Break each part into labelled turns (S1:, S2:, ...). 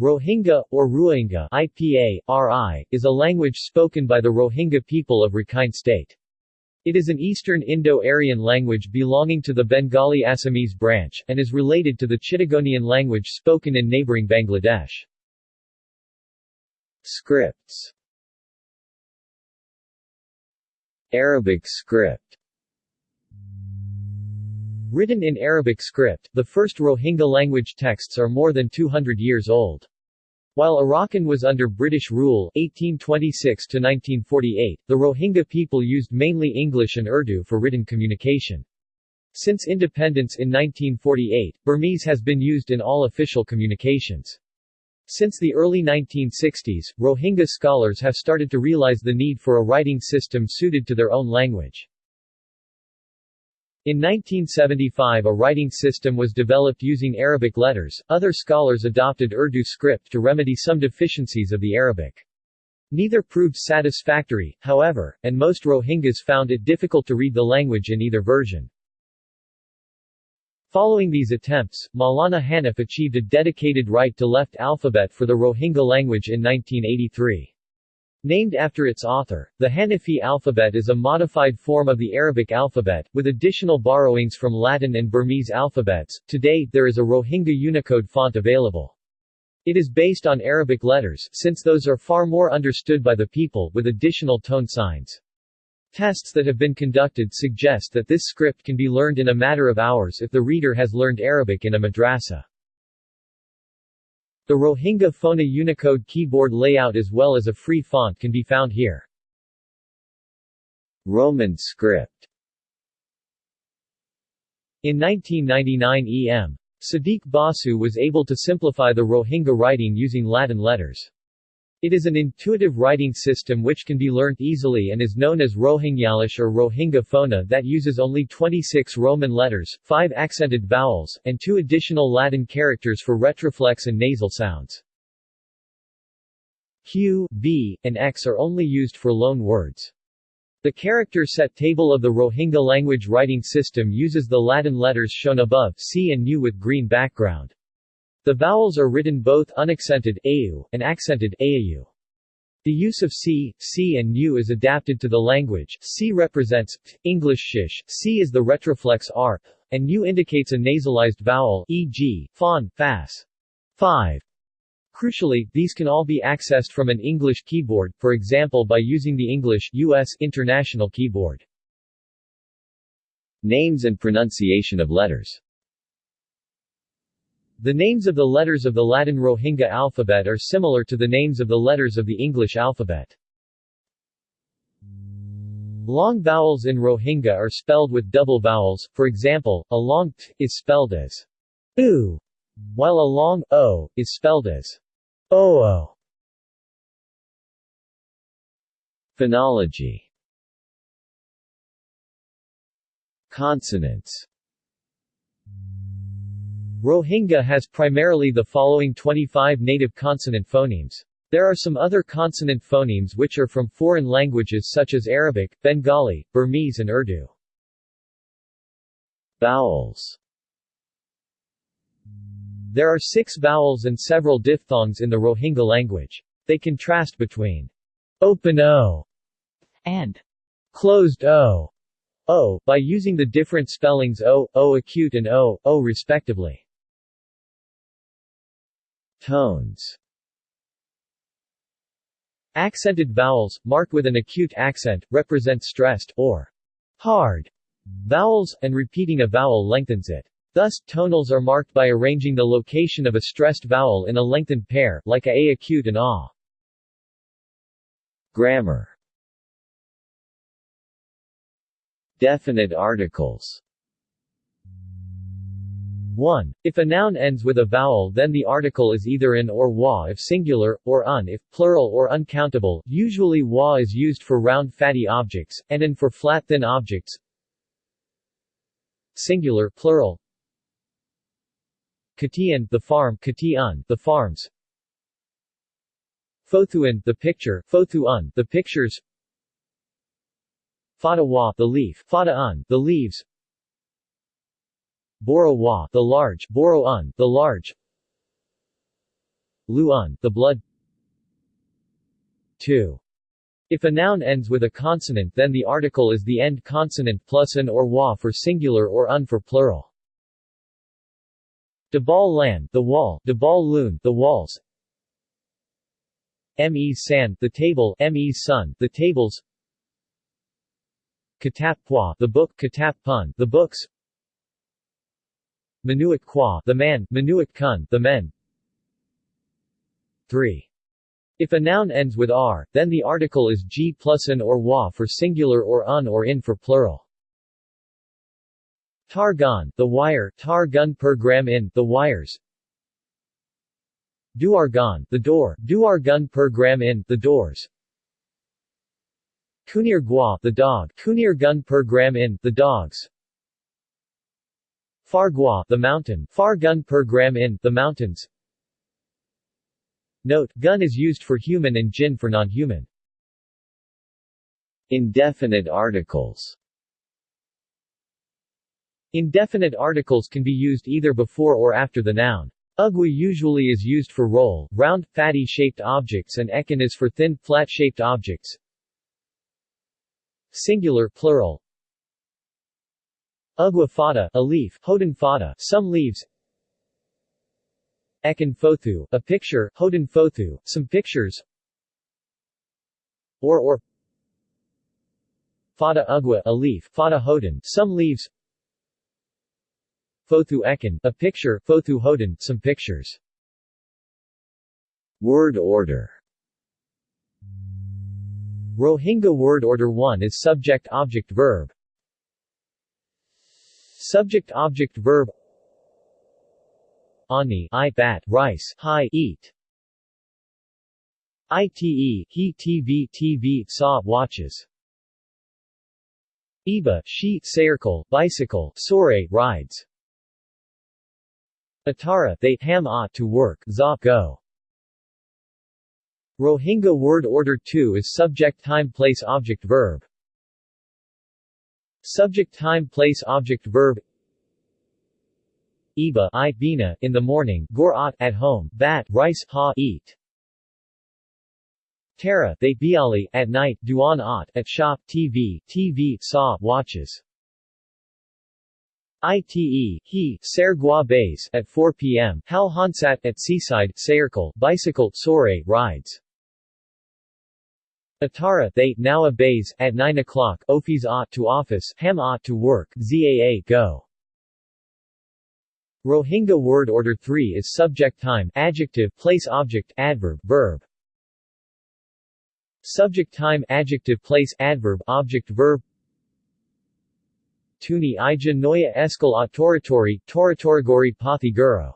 S1: Rohingya, or Rohingya IPA, RI, is a language spoken by the Rohingya people of Rakhine State. It is an Eastern Indo-Aryan language belonging to the Bengali Assamese branch, and is related to the Chittagonian language spoken in neighboring Bangladesh. Scripts Arabic script Written in Arabic script, the first Rohingya language texts are more than 200 years old. While Arakan was under British rule 1826 1948, the Rohingya people used mainly English and Urdu for written communication. Since independence in 1948, Burmese has been used in all official communications. Since the early 1960s, Rohingya scholars have started to realize the need for a writing system suited to their own language. In 1975 a writing system was developed using Arabic letters, other scholars adopted Urdu script to remedy some deficiencies of the Arabic. Neither proved satisfactory, however, and most Rohingyas found it difficult to read the language in either version. Following these attempts, Maulana Hanif achieved a dedicated right-to-left alphabet for the Rohingya language in 1983. Named after its author, the Hanifi alphabet is a modified form of the Arabic alphabet, with additional borrowings from Latin and Burmese alphabets. Today, there is a Rohingya Unicode font available. It is based on Arabic letters, since those are far more understood by the people, with additional tone signs. Tests that have been conducted suggest that this script can be learned in a matter of hours if the reader has learned Arabic in a madrasa. The Rohingya Fonna Unicode keyboard layout as well as a free font can be found here. Roman script In 1999 E.M. Siddique Basu was able to simplify the Rohingya writing using Latin letters. It is an intuitive writing system which can be learnt easily and is known as Rohingyalish or Rohingya Fonna that uses only 26 Roman letters, 5 accented vowels, and 2 additional Latin characters for retroflex and nasal sounds. Q, V, and X are only used for loan words. The character set table of the Rohingya language writing system uses the Latin letters shown above C and U with green background. The vowels are written both unaccented au, and accented aau. The use of c, c and u is adapted to the language. C represents English shish, c is the retroflex r, and u indicates a nasalized vowel, e.g., fawn, fas. 5. Crucially, these can all be accessed from an English keyboard, for example by using the English US International Keyboard. Names and pronunciation of letters the names of the letters of the Latin Rohingya alphabet are similar to the names of the letters of the English alphabet. Long vowels in Rohingya are spelled with double vowels, for example, a long t is spelled as u, while a long o is spelled as oo. Phonology Consonants Rohingya has primarily the following 25 native consonant phonemes. There are some other consonant phonemes which are from foreign languages such as Arabic, Bengali, Burmese and Urdu. Vowels There are six vowels and several diphthongs in the Rohingya language. They contrast between open o and closed o, o by using the different spellings o, o acute and o, o respectively. Tones Accented vowels, marked with an acute accent, represent stressed, or hard vowels, and repeating a vowel lengthens it. Thus, tonals are marked by arranging the location of a stressed vowel in a lengthened pair, like a, a acute and a. Grammar Definite articles 1. If a noun ends with a vowel then the article is either in or wa if singular, or un if plural or uncountable, usually wa is used for round fatty objects, and in for flat thin objects. Singular plural. Katian, the farm Katiun, the farms. Fothuan, the picture Fothuun, the pictures. Fadawa, the leaf Fadaun, the leaves Boro Wa, the large, Boro Un, the large. luun, the blood 2. If a noun ends with a consonant then the article is the end consonant plus an or wa for singular or un for plural. Dabal lan, the wall, Dabal loon, the walls. Me san, the table, Me sun, the tables. Katap the book, Katap pun, the books. Manuik kwa, the man, Manuik kun, the men. 3. If a noun ends with r, then the article is g plus an or wa for singular or un or in for plural. Tar gun, the wire, tar gun per gram in, the wires. Duargan, the door, duar gun per gram in, the doors. Kunir gua, the dog, kunir gun per gram in, the dogs. Fargua, the mountain, far gun per gram in, the mountains. Note, gun is used for human and jin for non-human. Indefinite articles Indefinite articles can be used either before or after the noun. Ugly usually is used for roll, round, fatty-shaped objects and ekin is for thin, flat-shaped objects. Singular, plural. Ugwa fata, a leaf, hoden fata, some leaves. Ekin Fothu, a picture, Hoden Fothu, some pictures. Or or. Fada Ugwa, a leaf, Fada Hoden, some leaves. Fothu Ekin, a picture, Fothu Hoden, some pictures. Word order. Rohingya word order 1 is subject-object-verb Subject-object-verb ani, I bat, rice, hi, eat. Ite, he tv tv saw watches. Iba, she circle, bicycle, sore rides. Atara, they ham ought to work, za go. Rohingya word order 2 is subject time place object verb. Subject time place object verb Iba I bina in the morning, gor at home, bat rice ha eat. Tara they biali at night, duan at at shop, TV, TV saw watches. Ite he ser gua base at 4 p.m. Hal hansat at seaside circle bicycle sore rides. Atara they now a base at 9 o'clock ofis ought to office ham ought to work zaa go. Rohingya word order 3 is subject time adjective place object adverb verb. Subject time adjective place adverb object verb. Tuni ija noya eskal autoritori toratorigori pathi guru.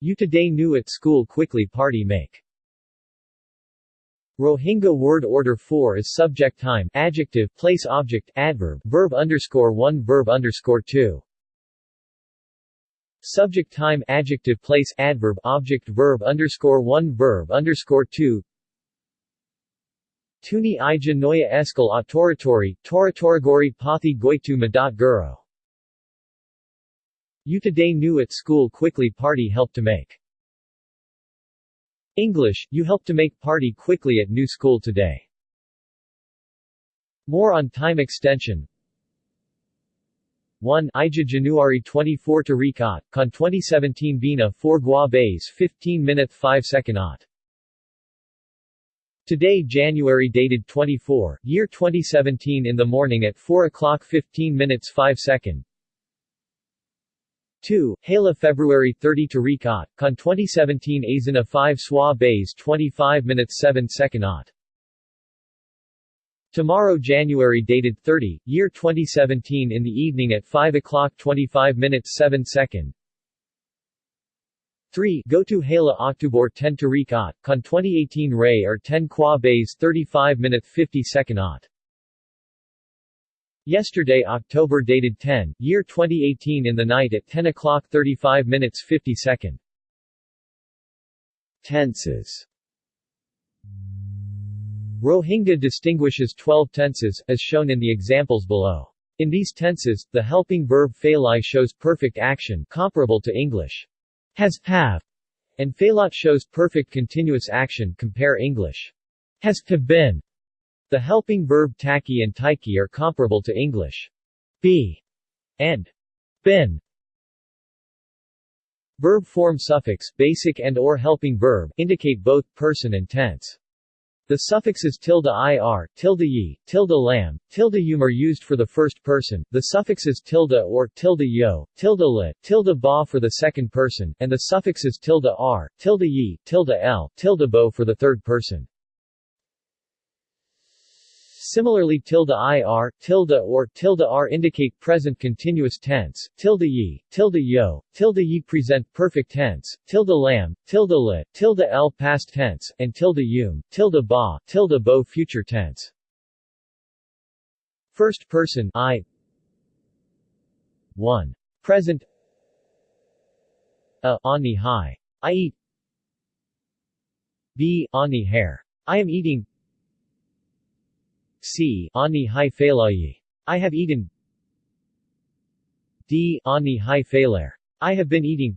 S1: You today knew at school quickly party make Rohingya word order 4 is subject time adjective place object adverb verb underscore 1 verb underscore 2 Subject time adjective place adverb object verb underscore 1 verb underscore 2 Tuni ija noya eskal autoritori, toratorigori pathi goitu madat guro. You today knew at school quickly party helped to make. English, you helped to make party quickly at new school today. More on time extension 1 Ija January 24 to Rikat, Con 2017 Bina 4 Gua Bays 15 minute 5 second ot. Today January dated 24, year 2017 in the morning at 4 o'clock 15 minutes 5 second. 2. Hala February 30 to Rikat, Con 2017 Azina 5 Swa Bays 25 minutes 7 second ot. Tomorrow January dated 30, year 2017 in the evening at 5 o'clock 25 minutes 7 second. 3. Go to Hala October 10 Tariqat, Con 2018 Ray or 10 Kwa Bays 35 minutes 50 second ot. Yesterday October dated 10, year 2018 in the night at 10 o'clock 35 minutes 50 second. Tenses Rohingya distinguishes 12 tenses, as shown in the examples below. In these tenses, the helping verb phalai shows perfect action comparable to English has, have, and failat shows perfect continuous action compare English. Has have been. The helping verb taki and taiki are comparable to English. Be and been. Verb form suffix, basic and or helping verb, indicate both person and tense. The suffixes tilde ir, tilde ye, tilde lam, tilde yum are used for the first person, the suffixes tilde or, tilde yo, tilde le, tilde ba for the second person, and the suffixes tilde r, tilde ye, tilde l, tilde bo for the third person. Similarly tilde ir, tilde or, tilde r indicate present continuous tense, tilde ye, tilde yo, tilde ye present perfect tense, tilde lam, tilde le, tilde l past tense, and tilde yum, tilde ba, tilde bo future tense. First person I 1. Present A. Ani hai. I eat B. Ani hair. I am eating C. Ani hai feilayi. I have eaten. D. Ani hai feiler. I have been eating.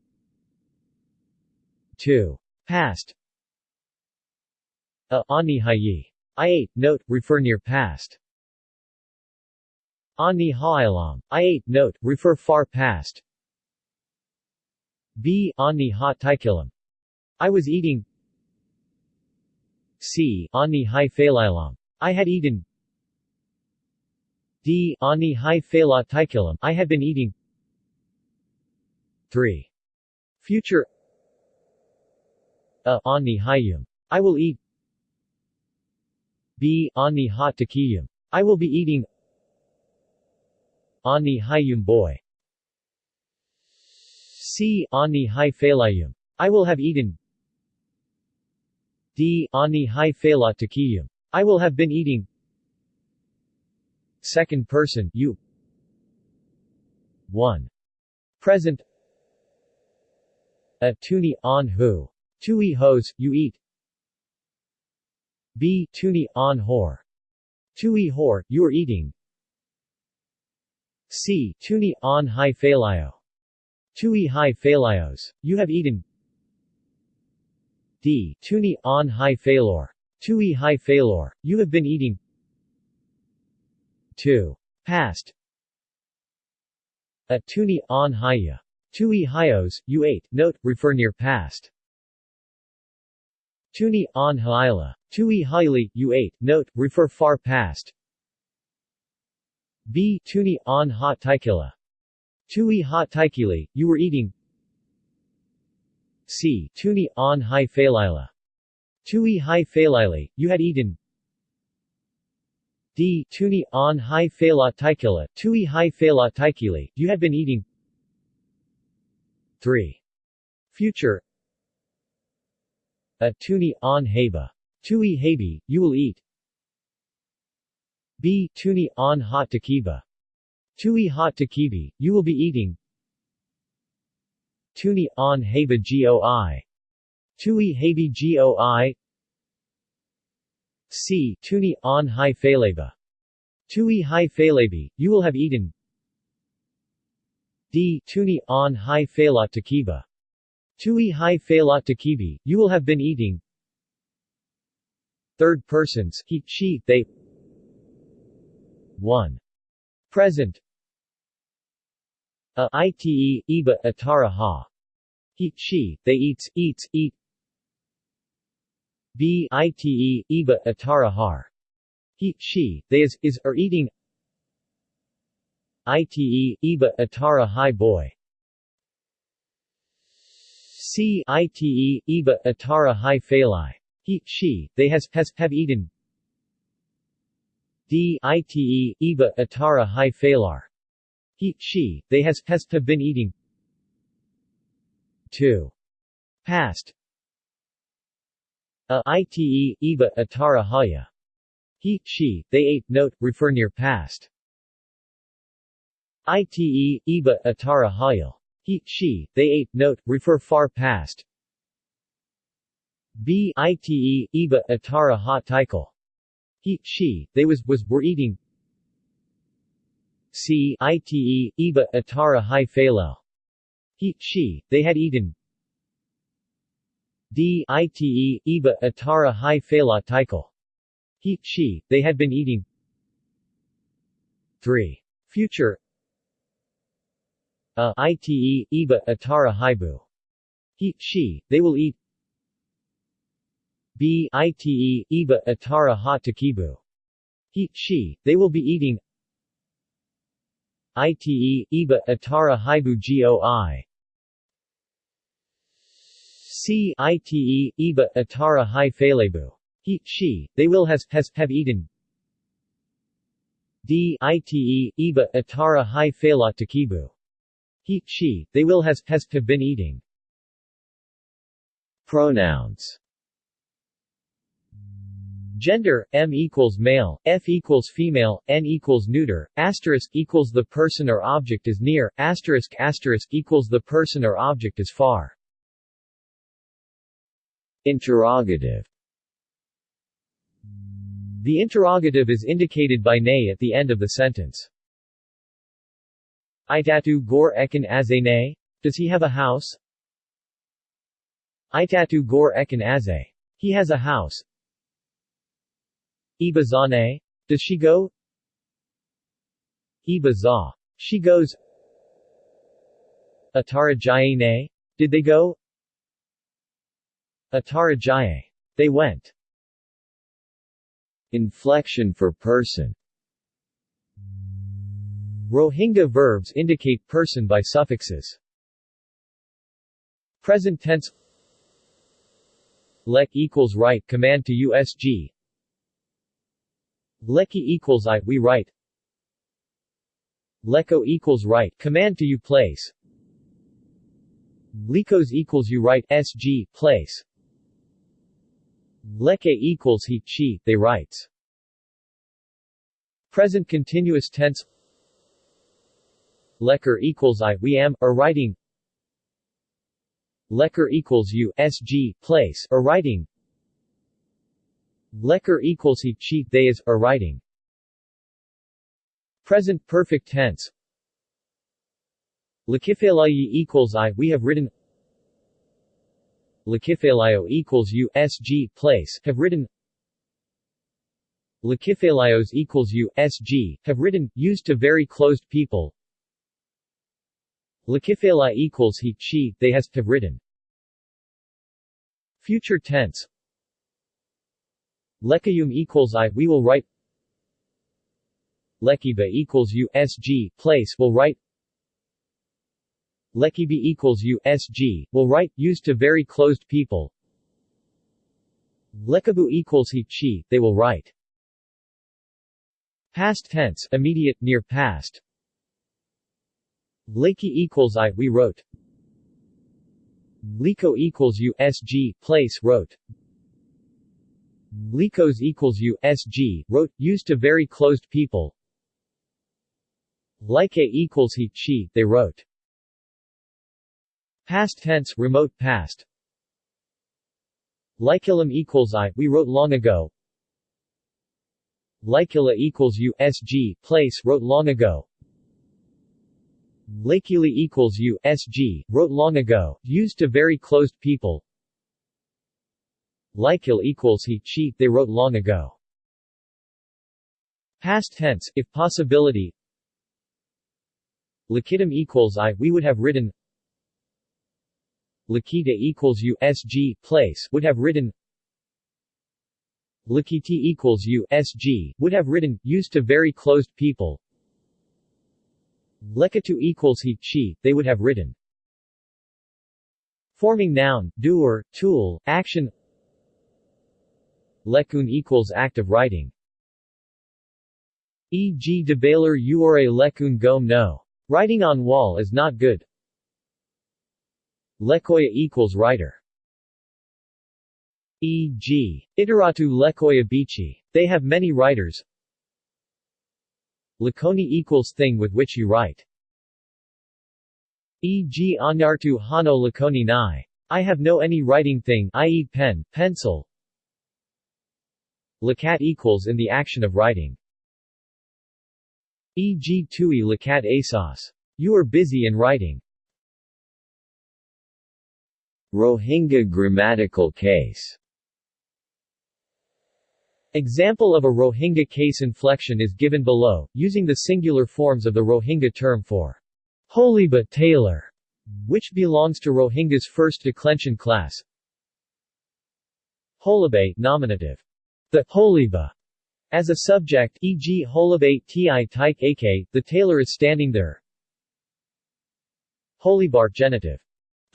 S1: 2. Past. A. Ani hayi. I ate, note, refer near past. Ani ha'ilam. I ate, note, refer far past. B. Ani ha taikilam. I was eating. C. Ani hai feilalam. I had eaten. D. Ani hai fela taikilam I have been eating 3. Future A. Ani hayum. I will eat B. Ani ha takiyum. I will be eating Ani hayum boy C. Ani hai felayum. I will have eaten D. Ani hai fela takiyum. I will have been eating Second person you 1. Present A tuni on who. Tui hos, you eat B. Tuni on hor. Tui hor, you are eating C. Tuni on hi phalio. Tui hi phalios, you have eaten D. Tuni on hi phalor. Tui hi phalor, you have been eating 2. Past A tuni on haya. Tui hyos, you ate, note, refer near past. Tuni on haila. Tui you ate, note, refer far past. B. Tuni on hot taikila. Tui hot taikili, you were eating. C. Tuni on high phalila. Tui high phalili, you had eaten. D. Tuni on hai fela taikila, tui hai fela taikili, you have been eating 3. Future A tuni on haba. Tui habi, you will eat B. Tuni on hot takiba. Tui hot takibi, you will be eating Tuni on haba goi. Tui habi goi C. Tuni on hai phaleba. Tui hai phalabi, you will have eaten. D. Tuni on hai phalat takiba. Tui hai phalat takibi, you will have been eating. Third persons, he, she, they 1. Present A ite, iba, atara ha. He, she, they eats, eats, eat B ite, iba, atara har. He, she, they is, is, are eating ite, iba, atara hi boy. C ite, iba, atara hi phalai. He, she, they has, has, have eaten D ite, iba, atara hi phalar. He, she, they has, has, have been eating 2. Past a ite, iba, atara haya. He, she, they ate, note, refer near past. Ite, iba, atara hayal. He, she, they ate, note, refer far past. B ite, iba, atara ha taikal. He, she, they was, was, were eating. C ite, iba, atara hi phalal. He, she, they had eaten. D ite, iba, atara hi phala tikal. He, she, they had been eating 3. Future a ite, iba, atara hibu. He, she, they will eat B ite, iba, atara ha takibu. He, she, they will be eating ite, iba, atara hibu goi. C ite, iba, atara hi falebu. He, she, they will has, has, have eaten D ite, iba, atara hi fala takibu. He, she, they will has, has, have been eating. Pronouns Gender, M equals male, F equals female, N equals neuter, asterisk equals the person or object is near, asterisk asterisk equals the person or object is far. Interrogative The interrogative is indicated by ne at the end of the sentence. Itatu gor ekin aze Does he have a house? Itatu gor ekin aze. He has a house. Iba zane? Does she go? Iba za. She goes. Atara ne? Did they go? Atara jaye. They went. Inflection for person Rohingya verbs indicate person by suffixes. Present tense Lek equals right command to USG Leki equals I we write Leko equals right command to you place Likos equals you write SG place Leke equals he she they writes. Present continuous tense. Lecker equals I we am, or writing. Lecker equals you SG place, or writing. Lecker equals he, she, they is, or writing. Present perfect tense. Lakifelayi equals I we have written Lakifelayo equals you SG place have written Lakifelayos equals U S G have written used to very closed people Lakifela equals he, she, they has, have written. Future tense Lekayum equals I, we will write Lekiba equals U S G place, will write Lekibi equals U S G, will write, used to very closed people. Lekabu equals he, she, they will write. Past tense, immediate, near past. Lakey equals I we wrote. Liko equals U S G, place wrote. Likos equals U S G, wrote used to very closed people. Like equals he she they wrote Past tense remote past Likilum equals I we wrote long ago Likila equals U SG place wrote long ago Lakili equals U, SG, wrote long ago, used to very closed people. Likil equals he, she, they wrote long ago. Past tense, if possibility. Lakitam equals I, we would have written. Lakita equals U, SG, place, would have written. Lakiti equals U, SG, would have written, used to very closed people. Lekatu equals he, she, they would have written. Forming noun, doer, tool, action Lekun equals act of writing. E.g. debaler uore lekun gom no. Writing on wall is not good. Lekoya equals writer. E.g. Iteratu lekoya bichi. They have many writers. Lakoni equals thing with which you write. E.g. Anyartu Hano Lakoni Nai. I have no any writing thing i.e. pen, pencil. Lakat equals in the action of writing. E.g. Tui Lakat Asos. You are busy in writing. Rohingya grammatical case Example of a Rohingya case inflection is given below, using the singular forms of the Rohingya term for Holiba tailor, which belongs to Rohingya's first declension class. Holibe nominative. The Holiba as a subject, e.g. Holibe ti taik ak, the tailor is standing there. Holibar genitive.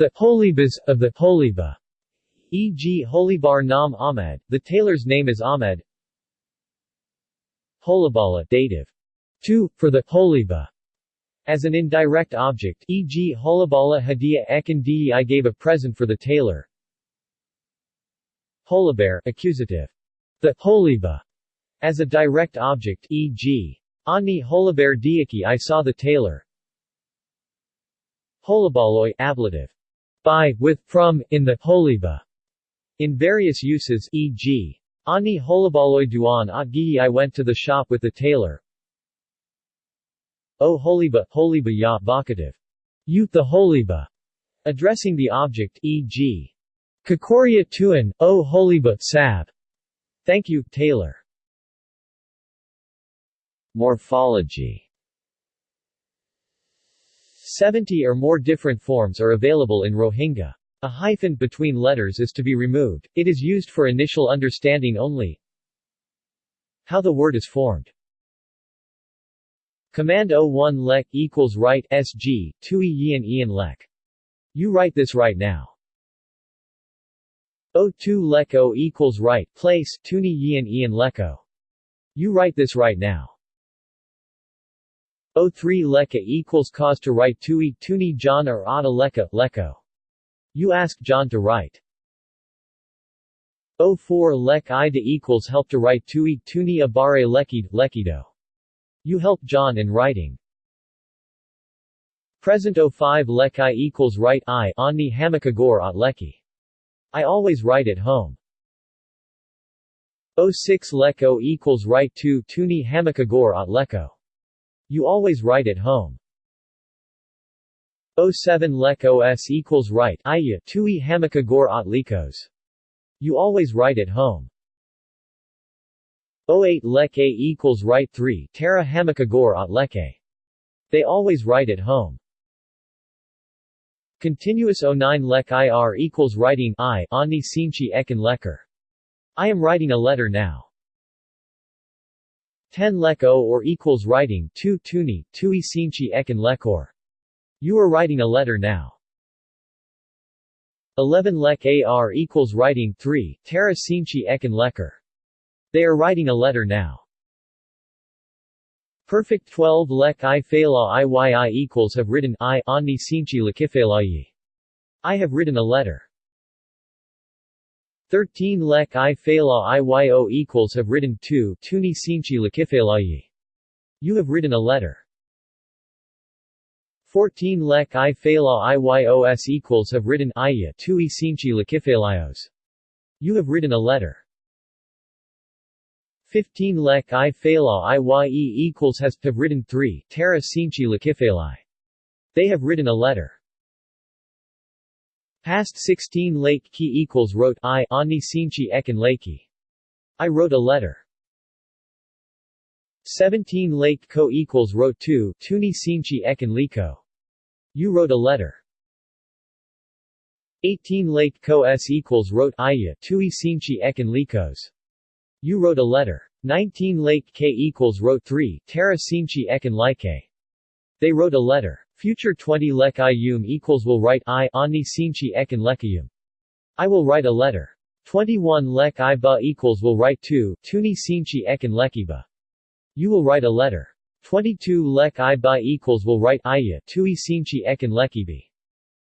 S1: The Holibas of the Holiba, e.g. Holibar Nam Ahmed, the tailor's name is Ahmed. Holibala dative. To, for the Holiba. As an indirect object, e.g. Holibala Hadia Ekan I gave a present for the tailor. Holibar accusative. The Holiba. As a direct object, e.g. Ani Holibar Diaki I saw the tailor. Holibaloi ablative. By, with, from, in the Holiba. In various uses, e.g. Ani holibaloy duan at I went to the shop with the tailor. O holiba, holiba ya vocative. You, the holiba. Addressing the object, e.g. Kakoria tuan, O holiba, sab. Thank you, tailor. Morphology 70 or more different forms are available in Rohingya. A hyphen between letters is to be removed, it is used for initial understanding only. How the word is formed Command O1 lek equals write sg, 2 yin ian lek. You write this right now. O2 lek O equals write place, tuni yin ian leko. You write this right now. O3 leka equals cause to write tui, tuni john or ada leka, leko. You ask John to write. O4 lek ida equals help to write tui tuni abare lekid lekido. You help John in writing. Present O5 lek i equals write i onni hamakagor at leki. I always write at home. O6 lek o equals write 2 tuni hamakagor at leko. You always write at home. 07 lek os equals write iya tui hamakagor at likos. You always write at home. 08 lek a equals write 3 tara hamakagor at leke. They always write at home. Continuous 09 lek ir equals writing i ani sinchi ekin lekker. I am writing a letter now. 10 lek o or equals writing 2 tuni, tui sinchi ekin lekor. You are writing a letter now. 11 lek ar equals writing 3, Tara sinchi ekin lekker. They are writing a letter now. Perfect 12 lek i fela iyi equals have written i onni sinchi lakifelayi. I have written a letter. 13 lek i fela iyo equals have written 2 tuni sinchi lakifelayi. You have written a letter. 14 lek i fela iyos equals have written iya tui sinchi lakifelios. You have written a letter. 15 lek i fela iye equals has have written 3 terra sinchi lakifeli. They have written a letter. Past 16 lake ki equals wrote i ani sinchi ekin leki. I wrote a letter. 17 lake ko equals wrote 2 tuni sinchi ekin liko. You wrote a letter. 18 lake ko s equals wrote iya tui sinchi ekin likos. You wrote a letter. 19 lake k equals wrote 3 terra sinchi ekin like. They wrote a letter. Future 20 lek ium equals will write i ani sinchi ekin lekayum. I will write a letter. 21 lek i ba equals will write 2 tuni sinchi ekin lekiba. You will write a letter. 22 lek i ba equals will write iya tui sinchi ekin lekibi.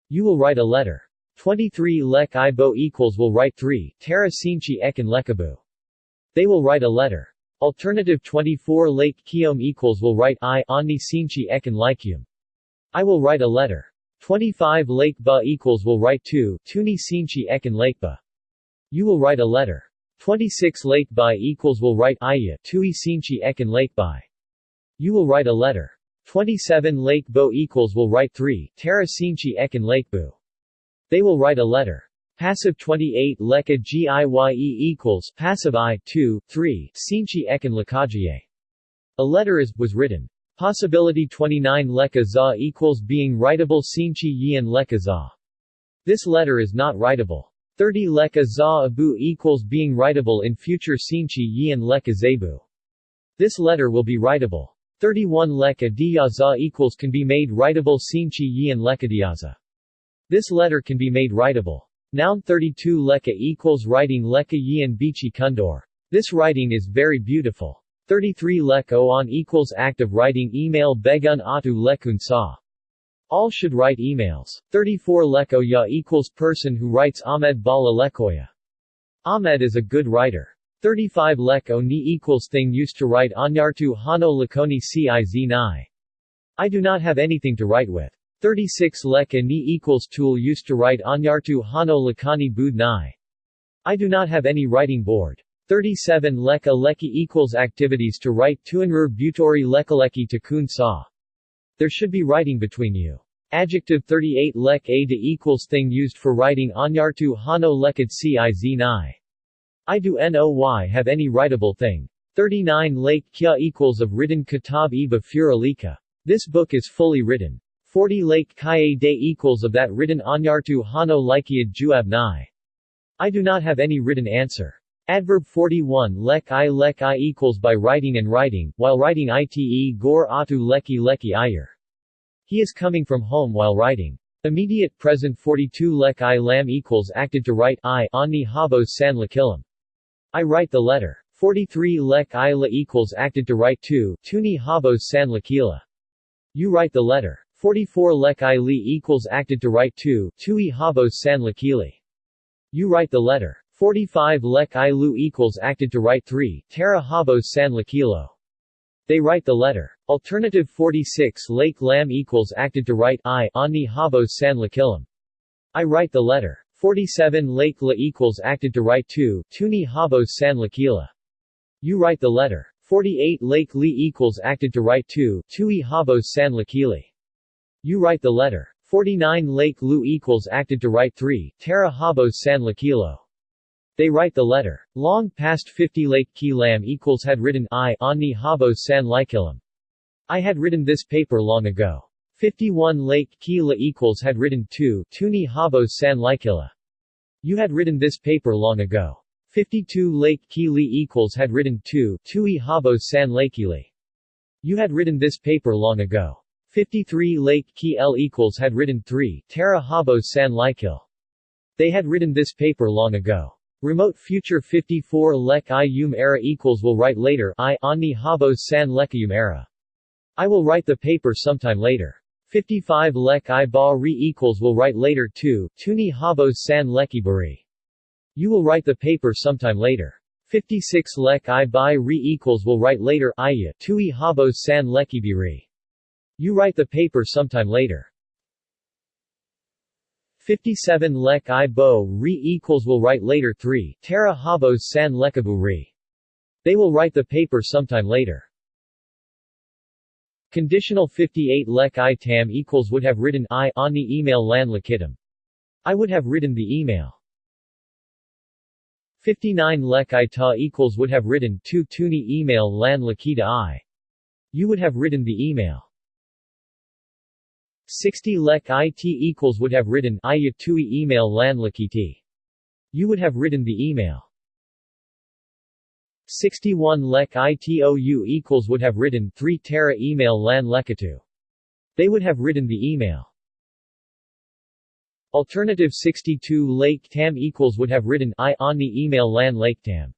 S1: You will write a letter. 23 lek i bo equals will write 3 terra sinchi ekin lekabu. They will write a letter. Alternative 24 lake kiom equals will write i ani sinchi ekin likium. I will write a letter. 25 lake ba equals will write 2 tuni sinchi ekin lakeba. You will write a letter. 26 lake ba equals will write iya tui sinchi ekin lakeby. You will write a letter. 27 Lake Bo equals will write 3, Tara Sinchi Ekin Lake Bu. They will write a letter. Passive 28 leka giye equals passive i 2, 3, sinchi ekan lakajiye. A letter is, was written. Possibility 29 leka za equals being writable sinchi yin leka za. This letter is not writable. 30 leka za abu equals being writable in future sinchi yin leka zebu. This letter will be writable. 31 leka diyaza equals can be made writable sinchi yin leka diyaza. This letter can be made writable. Noun 32 leka equals writing leka yin bichi kundor. This writing is very beautiful. 33 lek on equals act of writing email begun atu lekun sa. All should write emails. 34 leko ya equals person who writes Ahmed Bala lekoya. Ahmed is a good writer. 35 leko ni equals thing used to write anyartu hano lakoni ciz nai. I do not have anything to write with. 36 leka ni equals tool used to write anyartu hano lakani bud nai. I do not have any writing board. 37 Leka leki equals activities to write tuanru butori lekaleki to kun sa. There should be writing between you. Adjective 38 lek a de equals thing used for writing anyartu hano lekad ciz nai. I do noy have any writable thing. 39 lake kya equals of written kitab iba furalika. This book is fully written. 40 lake kaye de equals of that written anyartu hano likiad juab nai. I do not have any written answer. Adverb 41 lek i lek i equals by writing and writing, while writing ite gor atu leki leki iyer. He is coming from home while writing. Immediate present 42 lek i lam equals acted to write I ani habos san lakilam. I write the letter. 43 lek i la equals acted to write to, tuni habos san lakila. You write the letter. 44 lek i li equals acted to write to, tui habos san lakili. You write the letter. 45 lek i lu equals acted to write 3, Tara habos san lakilo. They write the letter. Alternative 46 lake lam equals acted to write I, ani habos san lakilam. I write the letter. 47 lake la equals acted to write 2, tuni habos san lakila. You write the letter. 48 lake li equals acted to write 2, tui habos san lakili. You write the letter. 49 lake lu equals acted to write 3, Tara habos san lakilo. They write the letter. Long past 50 Lake Ki Lam equals had written I Ani Habos San Likilam. I had written this paper long ago. 51 Lake Ki La equals had written 2 Tuni Habos San Likila. You had written this paper long ago. 52 Lake Ki Li equals had written 2 Tui Habos San Lakili. You had written this paper long ago. 53 Lake Ki L equals had written 3 Tara Habos San Likil. They had written this paper long ago. Remote future 54 lek i um era equals will write later I ani habos san lekayum era. I will write the paper sometime later. 55 lek i ba re equals will write later too, tuni habos san leki bari. You will write the paper sometime later. 56 lek i ba re equals will write later iya tui habos san leki biri. You write the paper sometime later. 57 lek i bo re equals will write later 3, terra habos san lekabu re. They will write the paper sometime later. Conditional 58 lek i tam equals would have written I on the email lan lakitam. I would have written the email. 59 lek i ta equals would have written 2 tuni email lan lakita i. You would have written the email. 60 lek it equals would have written iya tui email lan lakiti. You would have written the email. 61 lek itou equals would have written 3 tera email lan lekatu. They would have written the email. Alternative 62 lake tam equals would have written I on the email lan lake tam.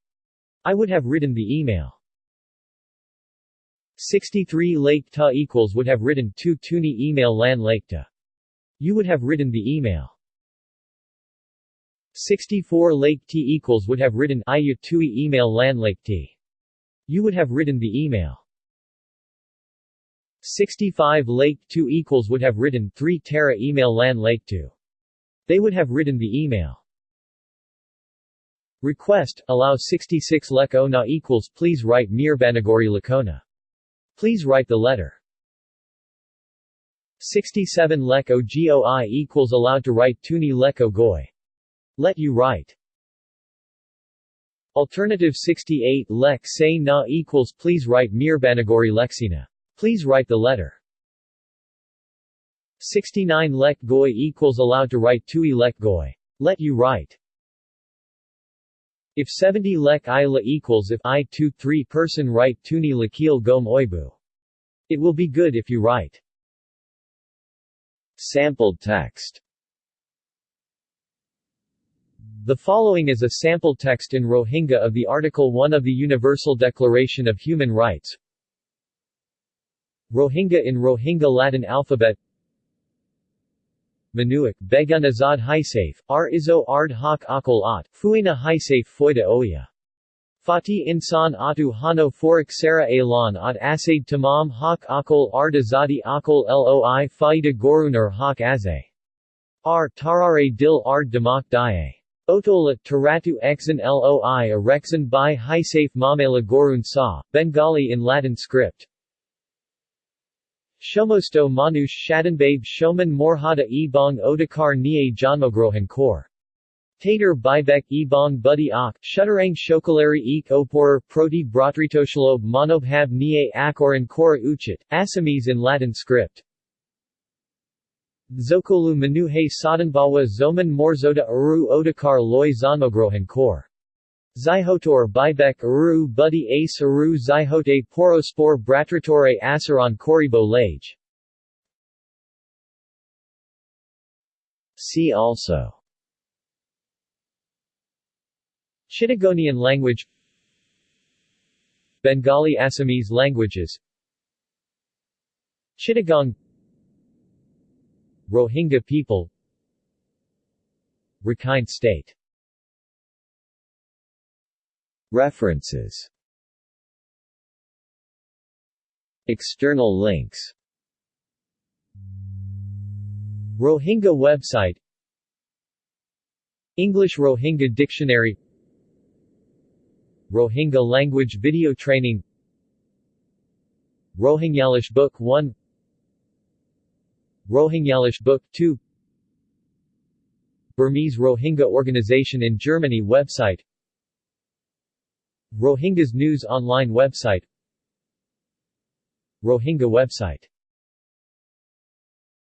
S1: I would have written the email. 63 Lake Ta equals would have written 2 Tuni email Lan Lake Ta. You would have written the email. 64 Lake T equals would have written Iya Tui email Lan Lake T. You would have written the email. 65 Lake 2 equals would have written 3 Terra email Lan Lake 2. They would have written the email. Request, allow 66 Lek na equals please write Mir Banagori Lakona. Please write the letter. 67 Leko Goi equals allowed to write tuni Leko Goi. Let you write. Alternative 68 lek say na equals please write mirbanagori lexina. Please write the letter. 69 lek goi equals allowed to write tui lek goi. Let you write. If 70 lek ila equals if i 2 3 person write tuni lakil gom oibu. It will be good if you write. Sampled text The following is a sample text in Rohingya of the Article 1 of the Universal Declaration of Human Rights. Rohingya in Rohingya Latin alphabet Manuak, Begun Azad Hisafe, R Izo Ard Hak Akal At, Fuina Hisafe Foida Oya. Fati Insan Atu Hano Forik Sara Elan At Asaid Tamam Hak Akal Ard Azadi Akal Loi Faida Gorunar Hak Azay. R Tarare Dil Ard Damak Daye. Otola, Taratu Exan Loi Arexan by Hisafe Mamela Gorun Sa, Bengali in Latin script. Shomosto Manush Shadanbabe Shoman Morhada Ebong Odakar Nie Janmogrohan Kor. Tater Bibek Ebong Buddy Ak, Shutterang Shokalari Ek Oporer Proti Bratritoshalob Monobhab Nie Akoran Kora Uchit, Assamese in Latin script. Zokolu Manuhe Sadanbawa Zoman Morzoda Aru Odakar Loy Zanmogrohan Kor. Zyhotor Bibek Uru Buddy Ace Uru Zyhote Porospor Bratratore Asaron Koribo Lage. See also. Chittagonian language. Bengali Assamese languages. Chittagong. Rohingya people. Rakhine State References. External links. Rohingya website. English Rohingya Dictionary. Rohingya language video training. Rohingyalish Book 1 Rohingyalish Book 2 Burmese Rohingya Organization in Germany website Rohingya's news online website. Rohingya website